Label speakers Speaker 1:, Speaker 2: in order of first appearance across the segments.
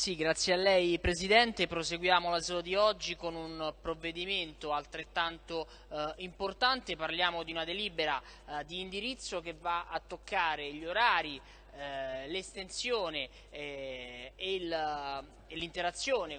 Speaker 1: Sì, grazie a lei Presidente. Proseguiamo l'asilo di oggi con un provvedimento altrettanto eh, importante. Parliamo di una delibera eh, di indirizzo che va a toccare gli orari, eh, l'estensione eh, e l'interazione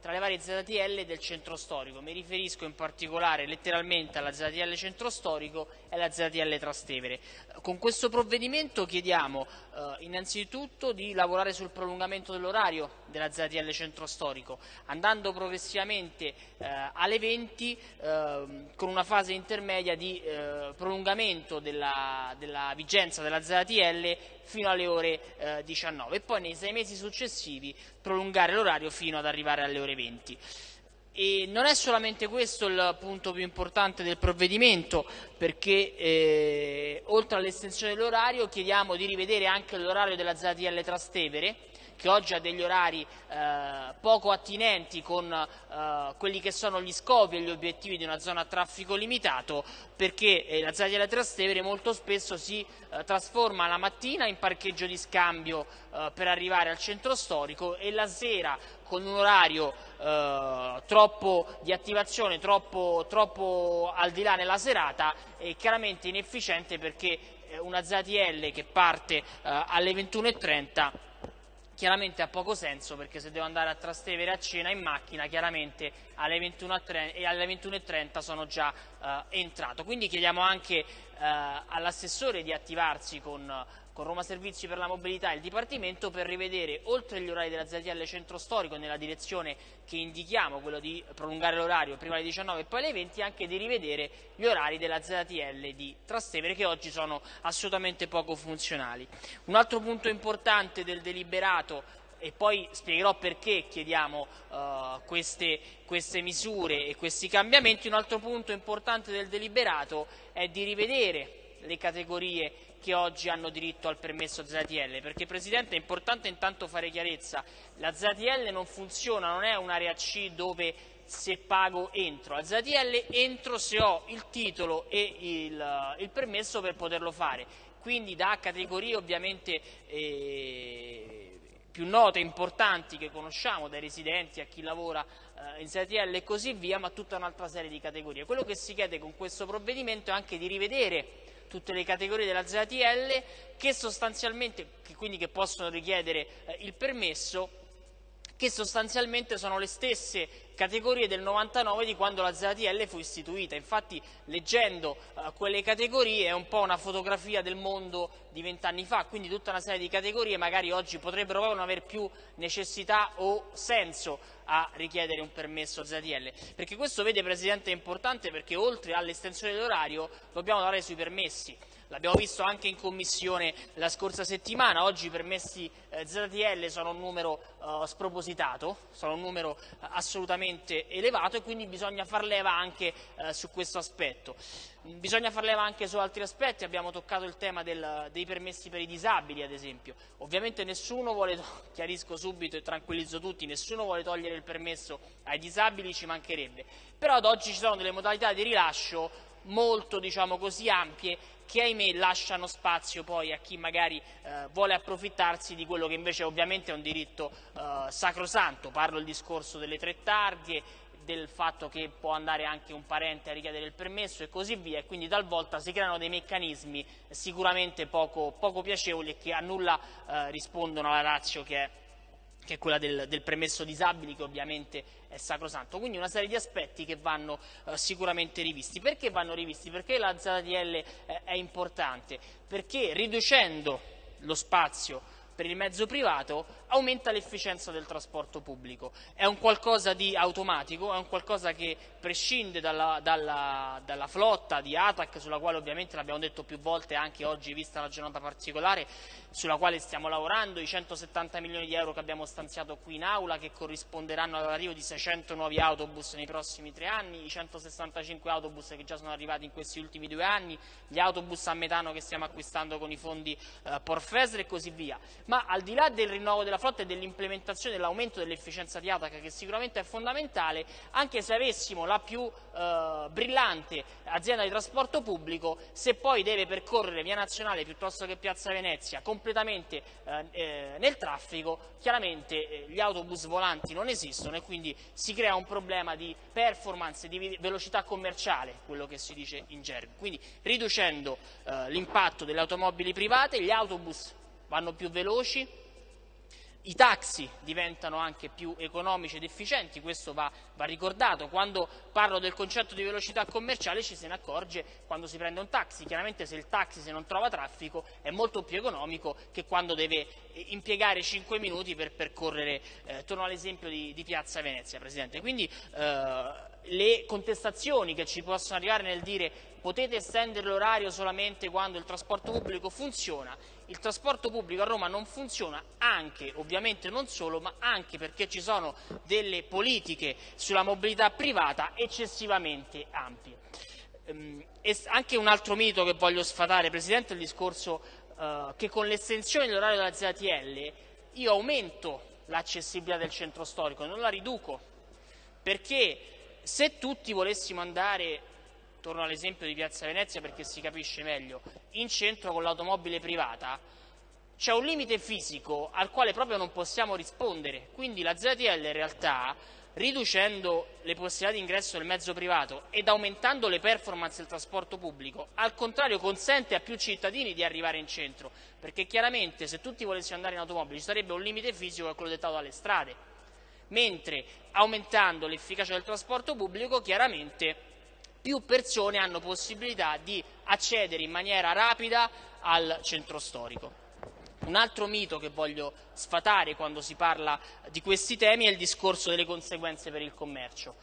Speaker 1: tra le varie ZTL del centro storico. Mi riferisco in particolare letteralmente alla ZTL centro storico e alla ZTL Trastevere. Con questo provvedimento chiediamo eh, innanzitutto di lavorare sul prolungamento dell'orario della ZTL centro storico, andando progressivamente eh, alle 20 eh, con una fase intermedia di eh, prolungamento della, della, vigenza della ZTL fino alle ore 19 eh, e poi nei sei mesi successivi prolungare l'orario fino ad arrivare alle ore ore 20. E non è solamente questo il punto più importante del provvedimento, perché eh, oltre all'estensione dell'orario chiediamo di rivedere anche l'orario della ZTL Trastevere, che oggi ha degli orari eh, poco attinenti con eh, quelli che sono gli scopi e gli obiettivi di una zona a traffico limitato, perché eh, la Zaglia Trastevere molto spesso si eh, trasforma la mattina in parcheggio di scambio eh, per arrivare al centro storico e la sera con un orario eh, troppo di attivazione, troppo, troppo al di là nella serata è chiaramente inefficiente perché una ZTL che parte alle 21.30 chiaramente ha poco senso perché se devo andare a Trastevere a cena in macchina chiaramente alle 21.30 sono già eh, entrato. Quindi chiediamo anche eh, all'assessore di attivarsi con con Roma Servizi per la Mobilità e il Dipartimento per rivedere, oltre gli orari della ZTL centro storico nella direzione che indichiamo, quello di prolungare l'orario prima alle 19 e poi alle 20, anche di rivedere gli orari della ZTL di Trastevere che oggi sono assolutamente poco funzionali. Un altro punto importante del deliberato e poi spiegherò perché chiediamo uh, queste, queste, misure e questi cambiamenti. Un altro punto importante del deliberato è di rivedere le categorie che oggi hanno diritto al permesso ZTL, perché Presidente è importante intanto fare chiarezza, la ZTL non funziona, non è un'area C dove se pago entro, la ZTL entro se ho il titolo e il, il permesso per poterlo fare, quindi da categorie ovviamente eh, più note, importanti che conosciamo, dai residenti a chi lavora eh, in ZTL e così via, ma tutta un'altra serie di categorie. Quello che si chiede con questo provvedimento è anche di rivedere tutte le categorie della ZTL che sostanzialmente, che quindi che possono richiedere eh, il permesso che sostanzialmente sono le stesse categorie del 99 di quando la ZTL fu istituita. Infatti leggendo uh, quelle categorie è un po' una fotografia del mondo di vent'anni fa, quindi tutta una serie di categorie magari oggi potrebbero non avere più necessità o senso a richiedere un permesso ZTL. Perché questo, vede Presidente, è importante perché oltre all'estensione dell'orario dobbiamo lavorare sui permessi. L'abbiamo visto anche in commissione la scorsa settimana, oggi i permessi eh, ZTL sono un numero eh, spropositato, sono un numero eh, assolutamente elevato e quindi bisogna far leva anche su questo aspetto. Bisogna far leva anche su altri aspetti, abbiamo toccato il tema del, dei permessi per i disabili ad esempio. Ovviamente nessuno vuole, chiarisco subito e tranquillizzo tutti, nessuno vuole togliere il permesso ai disabili, ci mancherebbe. Però ad oggi ci sono delle modalità di rilascio molto diciamo così, ampie che ahimè lasciano spazio poi a chi magari eh, vuole approfittarsi di quello che invece ovviamente è un diritto eh, sacrosanto. Parlo del discorso delle tre targhe, del fatto che può andare anche un parente a richiedere il permesso e così via e quindi talvolta si creano dei meccanismi sicuramente poco, poco piacevoli e che a nulla eh, rispondono alla razio che è che è quella del, del, permesso disabili che ovviamente è sacrosanto. Quindi una serie di aspetti che vanno eh, sicuramente rivisti. Perché vanno rivisti? Perché la ZDL eh, è importante? Perché riducendo lo spazio per il mezzo privato aumenta l'efficienza del trasporto pubblico. È un qualcosa di automatico, è un qualcosa che prescinde dalla, dalla, dalla flotta di ATAC, sulla quale ovviamente l'abbiamo detto più volte anche oggi, vista la giornata particolare, sulla quale stiamo lavorando, i 170 milioni di euro che abbiamo stanziato qui in aula, che corrisponderanno all'arrivo di 600 nuovi autobus nei prossimi tre anni, i 165 autobus che già sono arrivati in questi ultimi due anni, gli autobus a metano che stiamo acquistando con i fondi eh, Porfesre e così via ma al di là del rinnovo della fronte dell'implementazione dell'aumento dell'efficienza di ATAC che sicuramente è fondamentale, anche se avessimo la più eh, brillante azienda di trasporto pubblico, se poi deve percorrere via nazionale piuttosto che piazza Venezia completamente eh, eh nel traffico, chiaramente eh, gli autobus volanti non esistono e quindi si crea un problema di performance, di velocità commerciale, quello che si dice in gergo. Quindi riducendo eh, l'impatto delle automobili private, gli autobus vanno più veloci, i taxi diventano anche più economici ed efficienti, questo va, va, ricordato. Quando parlo del concetto di velocità commerciale ci se ne accorge quando si prende un taxi. Chiaramente se il taxi se non trova traffico è molto più economico che quando deve eh, impiegare 5 minuti per percorrere, eh, torno all'esempio di, di, Piazza Venezia, Presidente. Quindi eh, le contestazioni che ci possono arrivare nel dire potete estendere l'orario solamente quando il trasporto pubblico funziona il trasporto pubblico a Roma non funziona anche, ovviamente non solo, ma anche perché ci sono delle politiche sulla mobilità privata eccessivamente ampie. Ehm, e anche un altro mito che voglio sfatare, Presidente, è il discorso eh, che con l'estensione dell'orario della ZTL io aumento l'accessibilità del centro storico, non la riduco, perché se tutti volessimo andare torno all'esempio di Piazza Venezia perché si capisce meglio, in centro con l'automobile privata, c'è un limite fisico al quale proprio non possiamo rispondere, quindi la ZTL in realtà riducendo le possibilità di ingresso del mezzo privato ed aumentando le performance del trasporto pubblico, al contrario consente a più cittadini di arrivare in centro, perché chiaramente se tutti volessimo andare in automobile ci sarebbe un limite fisico che è quello dettato dalle strade, mentre aumentando l'efficacia del trasporto pubblico chiaramente più persone hanno possibilità di accedere in maniera rapida al centro storico. Un altro mito che voglio sfatare quando si parla di questi temi è il discorso delle conseguenze per il commercio.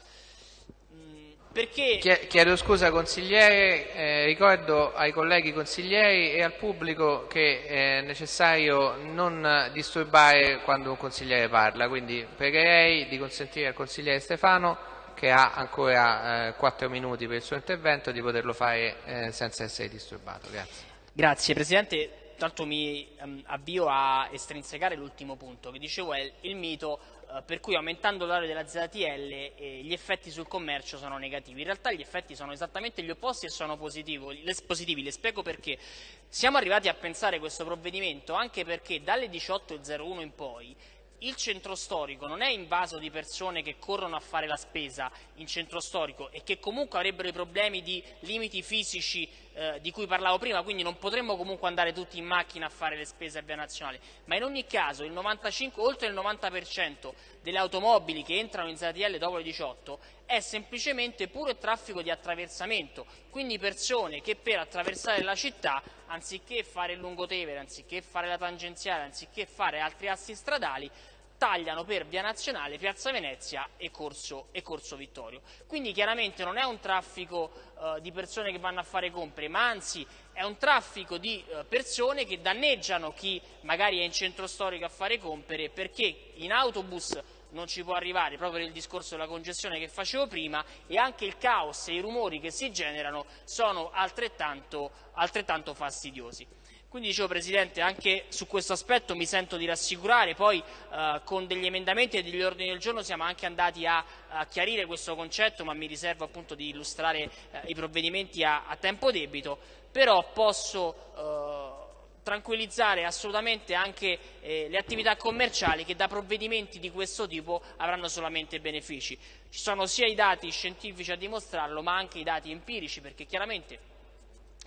Speaker 2: Mm, perché... Chiedo scusa consigliere, eh, ricordo ai colleghi consiglieri e al pubblico che è necessario non disturbare quando un consigliere parla, quindi pregherei di consentire al consigliere Stefano che ha ancora eh, 4 minuti per il suo intervento di poterlo fare eh, senza essere disturbato. Grazie.
Speaker 1: Grazie Presidente. Tanto mi um, avvio a estrinsecare l'ultimo punto, che dicevo è il mito uh, per cui aumentando l'area della ZTL eh, gli effetti sul commercio sono negativi. In realtà gli effetti sono esattamente gli opposti e sono positivi. Le spiego perché. Siamo arrivati a pensare questo provvedimento anche perché dalle 18.01 in poi il centro storico non è invaso di persone che corrono a fare la spesa in centro storico e che comunque avrebbero i problemi di limiti fisici eh, di cui parlavo prima, quindi non potremmo comunque andare tutti in macchina a fare le spese a via nazionale, ma in ogni caso il 95, oltre il 90% delle automobili che entrano in ZTL dopo le 18 è semplicemente puro traffico di attraversamento, quindi persone che per attraversare la città, anziché fare il lungotevere, anziché fare la tangenziale, anziché fare altri assi stradali, tagliano per Via Nazionale, Piazza Venezia e Corso, e Corso Vittorio. Quindi chiaramente non è un traffico eh, di persone che vanno a fare compere, ma anzi è un traffico di eh, persone che danneggiano chi magari è in centro storico a fare compere perché in autobus non ci può arrivare proprio nel discorso della congestione che facevo prima e anche il caos e i rumori che si generano sono altrettanto, altrettanto fastidiosi. Quindi dicevo Presidente, anche su questo aspetto mi sento di rassicurare, poi eh, con degli emendamenti e degli ordini del giorno siamo anche andati a, a chiarire questo concetto, ma mi riservo appunto di illustrare eh, i provvedimenti a, a, tempo debito, però posso eh, tranquillizzare assolutamente anche eh, le attività commerciali che da provvedimenti di questo tipo avranno solamente benefici. Ci sono sia i dati scientifici a dimostrarlo, ma anche i dati empirici, perché chiaramente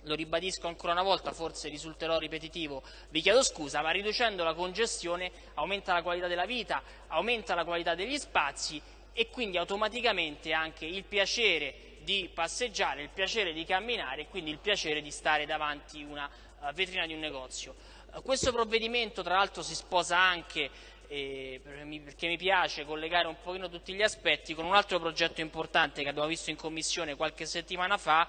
Speaker 1: lo ribadisco ancora una volta, forse risulterò ripetitivo, vi chiedo scusa, ma riducendo la congestione aumenta la qualità della vita, aumenta la qualità degli spazi e quindi automaticamente anche il piacere di passeggiare, il piacere di camminare e quindi il piacere di stare davanti una uh, vetrina di un negozio. Uh, questo provvedimento tra l'altro si sposa anche eh, perché mi piace collegare un pochino tutti gli aspetti con un altro progetto importante che abbiamo visto in commissione qualche settimana fa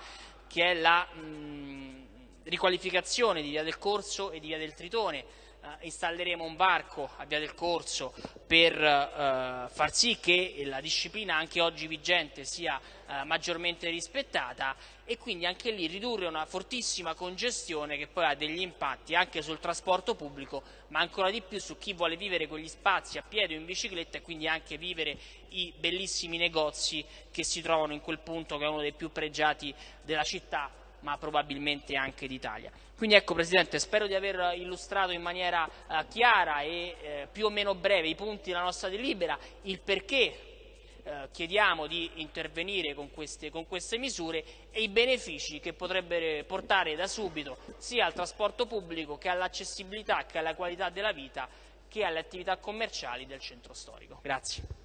Speaker 1: che è la mh, riqualificazione di Via del Corso e di Via del Tritone. Eh, installeremo un varco a Via del Corso per eh, far sì che la disciplina anche oggi vigente sia eh, maggiormente rispettata e quindi anche lì ridurre una fortissima congestione che poi ha degli impatti anche sul trasporto pubblico ma ancora di più su chi vuole vivere quegli spazi a piedi o in bicicletta e quindi anche vivere i bellissimi negozi che si trovano in quel punto che è uno dei più pregiati della città ma probabilmente anche d'Italia. Quindi ecco Presidente, spero di aver illustrato in maniera eh, chiara e eh, più o meno breve i punti della nostra delibera, il perché eh, chiediamo di intervenire con queste, con queste, misure e i benefici che potrebbero portare da subito sia al trasporto pubblico che all'accessibilità che alla qualità della vita che alle attività commerciali del centro storico. Grazie.